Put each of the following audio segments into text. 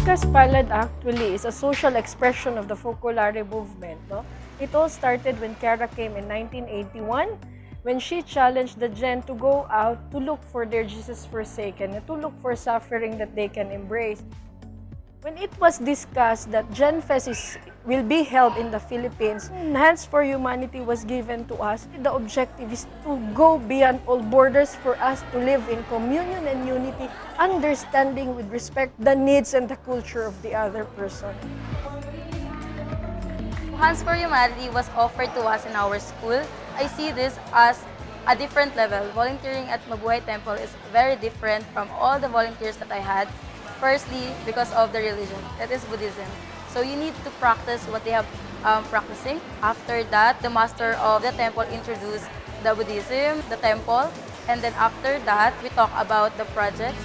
Bukas Palad actually is a social expression of the Focolare movement. No? It all started when Kiara came in 1981 when she challenged the Gen to go out to look for their Jesus forsaken, to look for suffering that they can embrace. When it was discussed that GenFest is, will be held in the Philippines, Hands for Humanity was given to us. The objective is to go beyond all borders for us to live in communion and unity, understanding with respect the needs and the culture of the other person. Hands for Humanity was offered to us in our school. I see this as a different level. Volunteering at Mabuhay Temple is very different from all the volunteers that I had. Firstly, because of the religion, that is Buddhism. So you need to practice what they have um, practicing. After that, the master of the temple introduced the Buddhism, the temple, and then after that, we talk about the projects.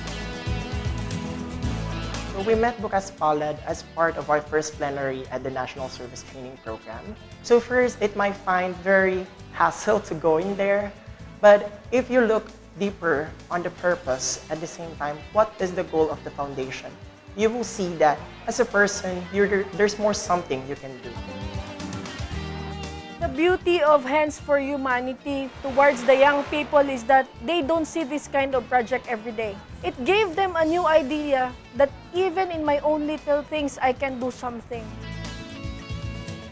So we met Bukas Palad as part of our first plenary at the National Service Training Program. So first, it might find very hassle to go in there, but if you look deeper on the purpose at the same time, what is the goal of the foundation, you will see that as a person, there's more something you can do. The beauty of Hands for Humanity towards the young people is that they don't see this kind of project every day. It gave them a new idea that even in my own little things, I can do something.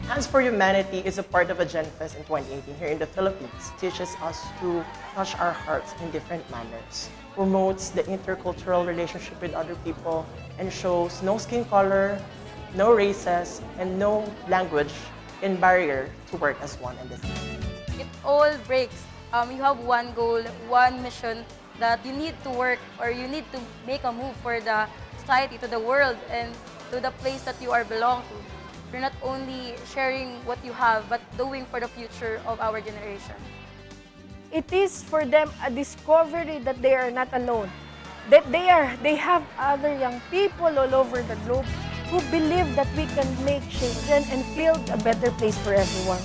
Hands for Humanity is a part of a GenFest in 2018 here in the Philippines. It teaches us to touch our hearts in different manners, promotes the intercultural relationship with other people, and shows no skin color, no races, and no language in barrier to work as one the same. It all breaks. Um, you have one goal, one mission that you need to work or you need to make a move for the society, to the world, and to the place that you are belong to. You're not only sharing what you have, but doing for the future of our generation. It is for them a discovery that they are not alone. That they are, they have other young people all over the globe who believe that we can make change and, and build a better place for everyone.